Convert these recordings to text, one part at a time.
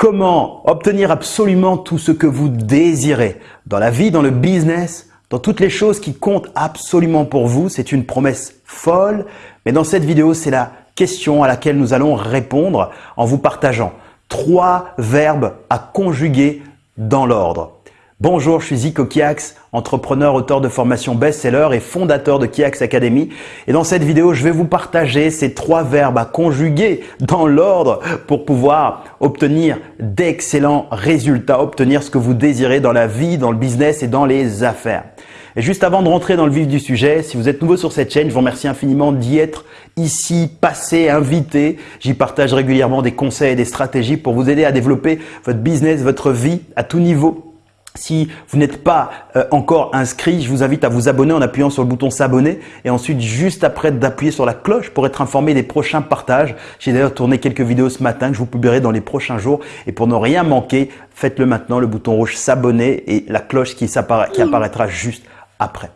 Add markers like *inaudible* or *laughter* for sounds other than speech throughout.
Comment obtenir absolument tout ce que vous désirez dans la vie, dans le business, dans toutes les choses qui comptent absolument pour vous? C'est une promesse folle, mais dans cette vidéo, c'est la question à laquelle nous allons répondre en vous partageant trois verbes à conjuguer dans l'ordre. Bonjour, je suis Zico Kiax, entrepreneur, auteur de formation best-seller et fondateur de Kiax Academy. Et dans cette vidéo, je vais vous partager ces trois verbes à conjuguer dans l'ordre pour pouvoir obtenir d'excellents résultats, obtenir ce que vous désirez dans la vie, dans le business et dans les affaires. Et juste avant de rentrer dans le vif du sujet, si vous êtes nouveau sur cette chaîne, je vous remercie infiniment d'y être ici, passé, invité. J'y partage régulièrement des conseils et des stratégies pour vous aider à développer votre business, votre vie à tout niveau si vous n'êtes pas euh, encore inscrit, je vous invite à vous abonner en appuyant sur le bouton s'abonner et ensuite juste après d'appuyer sur la cloche pour être informé des prochains partages. J'ai d'ailleurs tourné quelques vidéos ce matin que je vous publierai dans les prochains jours et pour ne rien manquer, faites-le maintenant, le bouton rouge s'abonner et la cloche qui, qui apparaîtra juste après.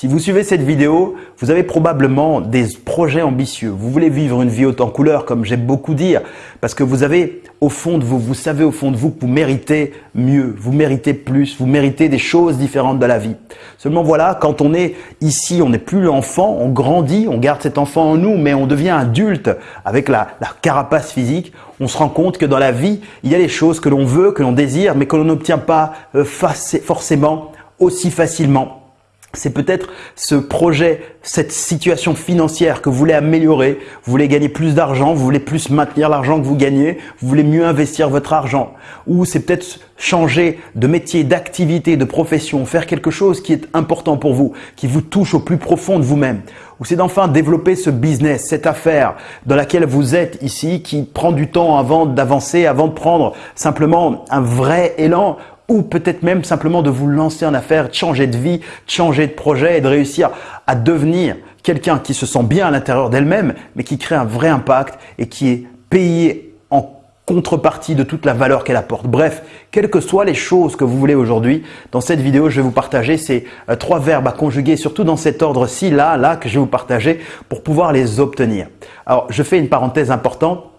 Si vous suivez cette vidéo, vous avez probablement des projets ambitieux. Vous voulez vivre une vie haute en couleur, comme j'aime beaucoup dire, parce que vous avez au fond de vous, vous savez au fond de vous que vous méritez mieux, vous méritez plus, vous méritez des choses différentes de la vie. Seulement voilà, quand on est ici, on n'est plus l'enfant, on grandit, on garde cet enfant en nous, mais on devient adulte avec la, carapace physique. On se rend compte que dans la vie, il y a des choses que l'on veut, que l'on désire, mais que l'on n'obtient pas euh, forcément aussi facilement c'est peut-être ce projet, cette situation financière que vous voulez améliorer, vous voulez gagner plus d'argent, vous voulez plus maintenir l'argent que vous gagnez, vous voulez mieux investir votre argent. Ou c'est peut-être changer de métier, d'activité, de profession, faire quelque chose qui est important pour vous, qui vous touche au plus profond de vous-même. Ou c'est d'enfin développer ce business, cette affaire dans laquelle vous êtes ici, qui prend du temps avant d'avancer, avant de prendre simplement un vrai élan ou peut-être même simplement de vous lancer en affaires, de changer de vie, de changer de projet et de réussir à devenir quelqu'un qui se sent bien à l'intérieur d'elle-même, mais qui crée un vrai impact et qui est payé en contrepartie de toute la valeur qu'elle apporte. Bref, quelles que soient les choses que vous voulez aujourd'hui, dans cette vidéo, je vais vous partager ces euh, trois verbes à conjuguer, surtout dans cet ordre-ci, là, là, que je vais vous partager pour pouvoir les obtenir. Alors, je fais une parenthèse importante.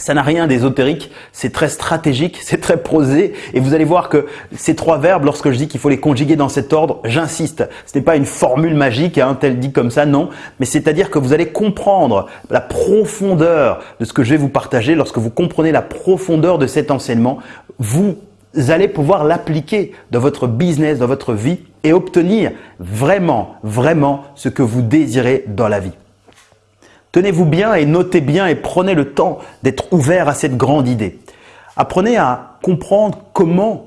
Ça n'a rien d'ésotérique, c'est très stratégique, *laughs* c'est très prosé et vous allez voir que ces trois verbes, lorsque je dis qu'il faut les conjuguer dans cet ordre, j'insiste, ce n'est pas une formule magique, hein, tel dit comme ça, non, mais c'est-à-dire que vous allez comprendre la profondeur de ce que je vais vous partager. Lorsque vous comprenez la profondeur de cet enseignement, vous allez pouvoir l'appliquer dans votre business, dans votre vie et obtenir vraiment, vraiment ce que vous désirez dans la vie. Tenez-vous bien et notez bien et prenez le temps d'être ouvert à cette grande idée. Apprenez à comprendre comment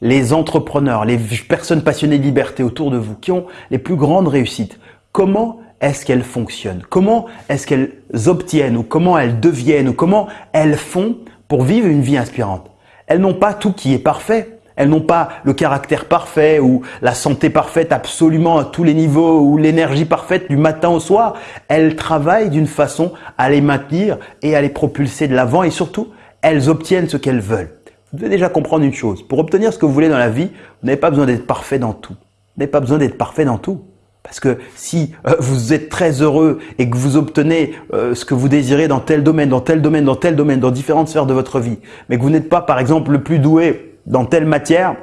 les entrepreneurs, les personnes passionnées de liberté autour de vous, qui ont les plus grandes réussites, comment est-ce qu'elles fonctionnent? Comment est-ce qu'elles obtiennent ou comment elles deviennent ou comment elles font pour vivre une vie inspirante? Elles n'ont pas tout qui est parfait. Elles n'ont pas le caractère parfait ou la santé parfaite absolument à tous les niveaux ou l'énergie parfaite du matin au soir. Elles travaillent d'une façon à les maintenir et à les propulser de l'avant et surtout, elles obtiennent ce qu'elles veulent. Vous devez déjà comprendre une chose. Pour obtenir ce que vous voulez dans la vie, vous n'avez pas besoin d'être parfait dans tout. Vous n'avez pas besoin d'être parfait dans tout. Parce que si euh, vous êtes très heureux et que vous obtenez euh, ce que vous désirez dans tel domaine, dans tel domaine, dans tel domaine, dans différentes sphères de votre vie, mais que vous n'êtes pas par exemple le plus doué dans telle matière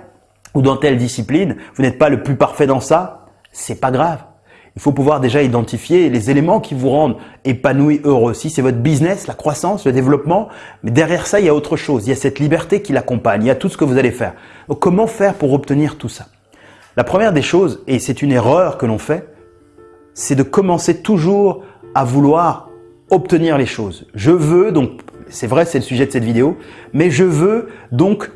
ou dans telle discipline, vous n'êtes pas le plus parfait dans ça, c'est pas grave. Il faut pouvoir déjà identifier les éléments qui vous rendent épanoui, heureux. Si c'est votre business, la croissance, le développement, mais derrière ça, il y a autre chose. Il y a cette liberté qui l'accompagne. Il y a tout ce que vous allez faire. Donc, comment faire pour obtenir tout ça? La première des choses, et c'est une erreur que l'on fait, c'est de commencer toujours à vouloir obtenir les choses. Je veux, donc, c'est vrai, c'est le sujet de cette vidéo, mais je veux donc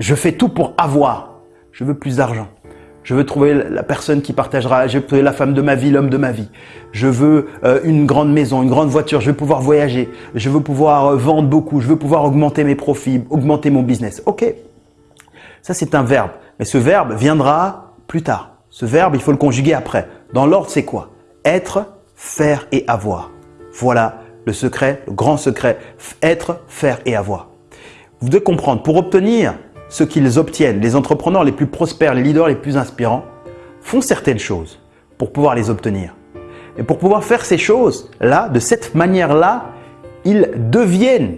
je fais tout pour avoir. Je veux plus d'argent. Je veux trouver la personne qui partagera, je veux trouver la femme de ma vie, l'homme de ma vie. Je veux euh, une grande maison, une grande voiture, je veux pouvoir voyager, je veux pouvoir euh, vendre beaucoup, je veux pouvoir augmenter mes profits, augmenter mon business. Ok, ça c'est un verbe, mais ce verbe viendra plus tard. Ce verbe, il faut le conjuguer après. Dans l'ordre, c'est quoi? Être, faire et avoir. Voilà le secret, le grand secret. Être, faire et avoir. Vous devez comprendre, pour obtenir ce qu'ils obtiennent, les entrepreneurs les plus prospères, les leaders les plus inspirants, font certaines choses pour pouvoir les obtenir. Et pour pouvoir faire ces choses-là, de cette manière-là, ils deviennent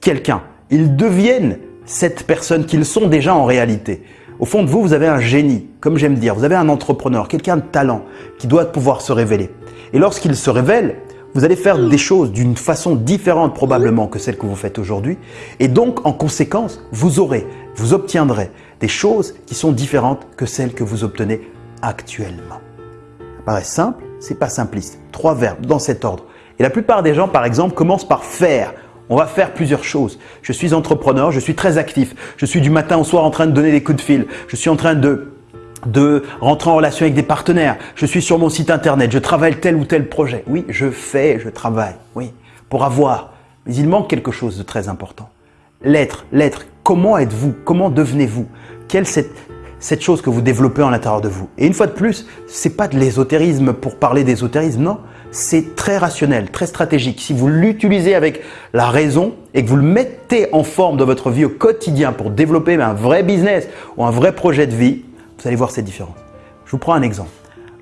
quelqu'un. Ils deviennent cette personne qu'ils sont déjà en réalité. Au fond de vous, vous avez un génie, comme j'aime dire, vous avez un entrepreneur, quelqu'un de talent qui doit pouvoir se révéler. Et lorsqu'il se révèle, vous allez faire des choses d'une façon différente probablement que celle que vous faites aujourd'hui. Et donc, en conséquence, vous aurez, vous obtiendrez des choses qui sont différentes que celles que vous obtenez actuellement. Ça paraît simple, c'est pas simpliste. Trois verbes dans cet ordre. Et la plupart des gens, par exemple, commencent par faire. On va faire plusieurs choses. Je suis entrepreneur, je suis très actif. Je suis du matin au soir en train de donner des coups de fil. Je suis en train de de rentrer en relation avec des partenaires. Je suis sur mon site internet, je travaille tel ou tel projet. Oui, je fais, je travaille, oui, pour avoir. Mais il manque quelque chose de très important. L'être, l'être. Comment êtes-vous? Comment devenez-vous? Quelle cette, cette chose que vous développez en l'intérieur de vous? Et une fois de plus, c'est pas de l'ésotérisme pour parler d'ésotérisme, non. C'est très rationnel, très stratégique. Si vous l'utilisez avec la raison et que vous le mettez en forme dans votre vie au quotidien pour développer un vrai business ou un vrai projet de vie, vous allez voir cette différence. Je vous prends un exemple.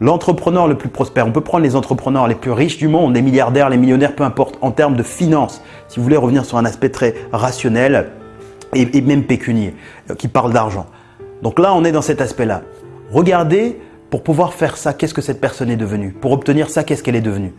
L'entrepreneur le plus prospère, on peut prendre les entrepreneurs les plus riches du monde, les milliardaires, les millionnaires, peu importe, en termes de finances, si vous voulez revenir sur un aspect très rationnel et, même pécunier, euh, qui parle d'argent. Donc là, on est dans cet aspect-là. Regardez, pour pouvoir faire ça, qu'est-ce que cette personne est devenue? Pour obtenir ça, qu'est-ce qu'elle est devenue?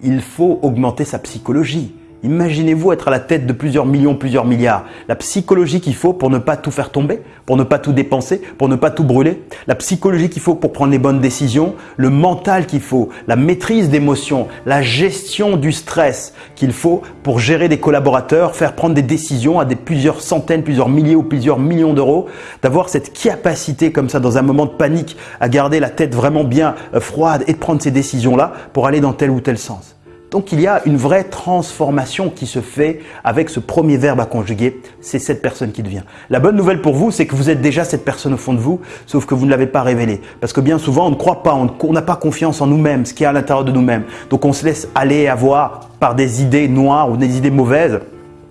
Il faut augmenter sa psychologie. Imaginez-vous être à la tête de plusieurs millions, plusieurs milliards. La psychologie qu'il faut pour ne pas tout faire tomber, pour ne pas tout dépenser, pour ne pas tout brûler. La psychologie qu'il faut pour prendre les bonnes décisions. Le mental qu'il faut, la maîtrise d'émotions, la gestion du stress qu'il faut pour gérer des collaborateurs, faire prendre des décisions à des plusieurs centaines, plusieurs milliers ou plusieurs millions d'euros. D'avoir cette capacité comme ça dans un moment de panique à garder la tête vraiment bien euh, froide et de prendre ces décisions-là pour aller dans tel ou tel sens. Donc il y a une vraie transformation qui se fait avec ce premier verbe à conjuguer, c'est cette personne qui devient. La bonne nouvelle pour vous, c'est que vous êtes déjà cette personne au fond de vous, sauf que vous ne l'avez pas révélée. Parce que bien souvent, on ne croit pas, on n'a pas confiance en nous-mêmes, ce qui est à l'intérieur de nous-mêmes. Donc on se laisse aller avoir par des idées noires ou des idées mauvaises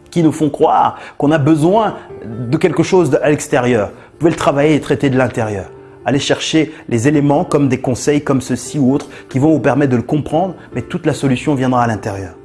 qui nous font croire qu'on a besoin de quelque chose à l'extérieur. Vous pouvez le travailler et traiter de l'intérieur. Allez chercher les éléments comme des conseils comme ceci ou autres qui vont vous permettre de le comprendre, mais toute la solution viendra à l'intérieur.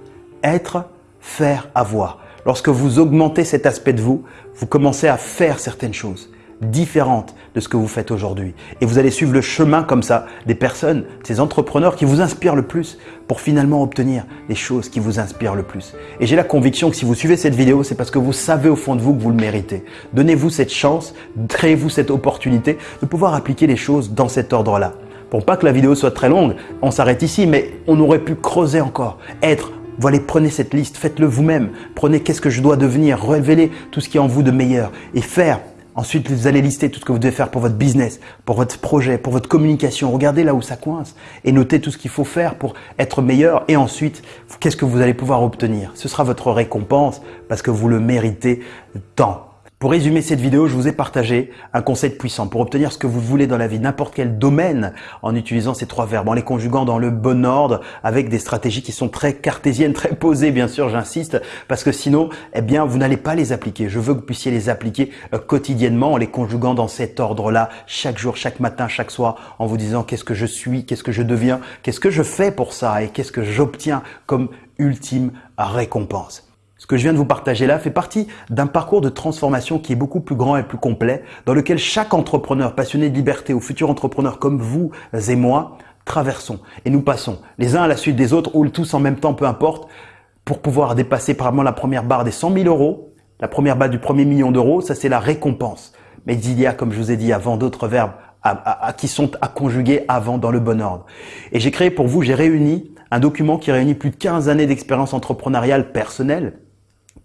Être, faire, avoir. Lorsque vous augmentez cet aspect de vous, vous commencez à faire certaines choses différentes de ce que vous faites aujourd'hui. Et vous allez suivre le chemin comme ça des personnes, ces entrepreneurs qui vous inspirent le plus pour finalement obtenir les choses qui vous inspirent le plus. Et j'ai la conviction que si vous suivez cette vidéo, c'est parce que vous savez au fond de vous que vous le méritez. Donnez-vous cette chance, créez-vous cette opportunité de pouvoir appliquer les choses dans cet ordre-là. Pour pas que la vidéo soit très longue, on s'arrête ici, mais on aurait pu creuser encore, être voilà, prenez cette liste, faites-le vous-même. Prenez qu'est-ce que je dois devenir, révélez tout ce qui est en vous de meilleur et faire Ensuite, vous allez lister tout ce que vous devez faire pour votre business, pour votre projet, pour votre communication. Regardez là où ça coince et notez tout ce qu'il faut faire pour être meilleur. Et ensuite, qu'est-ce que vous allez pouvoir obtenir? Ce sera votre récompense parce que vous le méritez tant. Pour résumer cette vidéo, je vous ai partagé un conseil puissant pour obtenir ce que vous voulez dans la vie, n'importe quel domaine, en utilisant ces trois verbes, en les conjuguant dans le bon ordre, avec des stratégies qui sont très cartésiennes, très posées, bien sûr, j'insiste, parce que sinon, eh bien, vous n'allez pas les appliquer. Je veux que vous puissiez les appliquer euh, quotidiennement, en les conjuguant dans cet ordre-là, chaque jour, chaque matin, chaque soir, en vous disant qu'est-ce que je suis, qu'est-ce que je deviens, qu'est-ce que je fais pour ça et qu'est-ce que j'obtiens comme ultime récompense. Ce que je viens de vous partager là fait partie d'un parcours de transformation qui est beaucoup plus grand et plus complet, dans lequel chaque entrepreneur passionné de liberté ou futur entrepreneur comme vous et moi traversons et nous passons les uns à la suite des autres ou tous en même temps, peu importe, pour pouvoir dépasser probablement la première barre des 100 000 euros, la première barre du premier million d'euros, ça c'est la récompense. Mais il y a, comme je vous ai dit avant, d'autres verbes à, qui sont à conjuguer avant dans le bon ordre. Et j'ai créé pour vous, j'ai réuni un document qui réunit plus de 15 années d'expérience entrepreneuriale personnelle,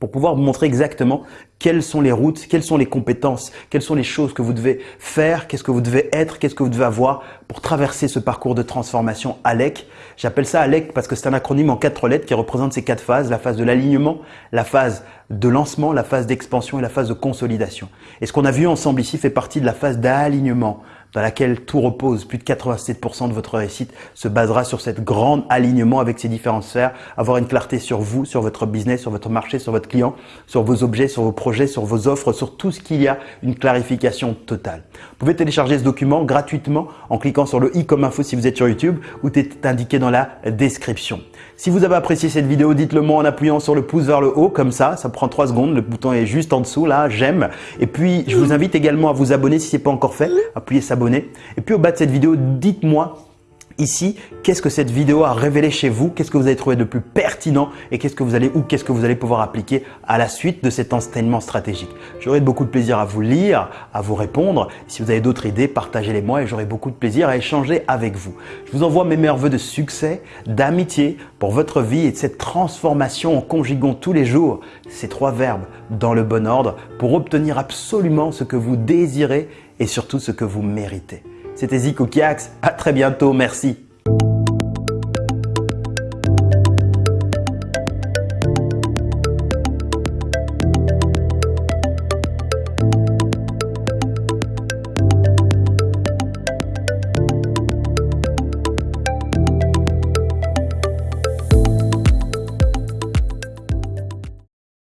pour pouvoir vous montrer exactement quelles sont les routes, quelles sont les compétences, quelles sont les choses que vous devez faire, qu'est-ce que vous devez être, qu'est-ce que vous devez avoir pour traverser ce parcours de transformation ALEC. J'appelle ça ALEC parce que c'est un acronyme en quatre lettres qui représente ces quatre phases, la phase de l'alignement, la phase de lancement, la phase d'expansion et la phase de consolidation. Et ce qu'on a vu ensemble ici fait partie de la phase d'alignement dans laquelle tout repose, plus de 87% de votre réussite se basera sur cette grande alignement avec ces différentes sphères, avoir une clarté sur vous, sur votre business, sur votre marché, sur votre client, sur vos objets, sur vos projets, sur vos offres, sur tout ce qu'il y a, une clarification totale. Vous pouvez télécharger ce document gratuitement en cliquant sur le i comme info si vous êtes sur YouTube ou est indiqué dans la description. Si vous avez apprécié cette vidéo, dites-le moi en appuyant sur le pouce vers le haut comme ça, ça prend 3 secondes, le bouton est juste en dessous là, j'aime. Et puis je vous invite également à vous abonner si ce n'est pas encore fait, appuyez s'abonner. Et puis au bas de cette vidéo, dites-moi Ici, qu'est-ce que cette vidéo a révélé chez vous Qu'est-ce que vous avez trouvé de plus pertinent et qu'est-ce que vous allez ou qu'est-ce que vous allez pouvoir appliquer à la suite de cet enseignement stratégique J'aurai beaucoup de plaisir à vous lire, à vous répondre. Si vous avez d'autres idées, partagez-les moi et j'aurai beaucoup de plaisir à échanger avec vous. Je vous envoie mes meilleurs voeux de succès, d'amitié pour votre vie et de cette transformation en conjuguant tous les jours ces trois verbes dans le bon ordre pour obtenir absolument ce que vous désirez et surtout ce que vous méritez. C'était Zico Kiax. À très bientôt. Merci.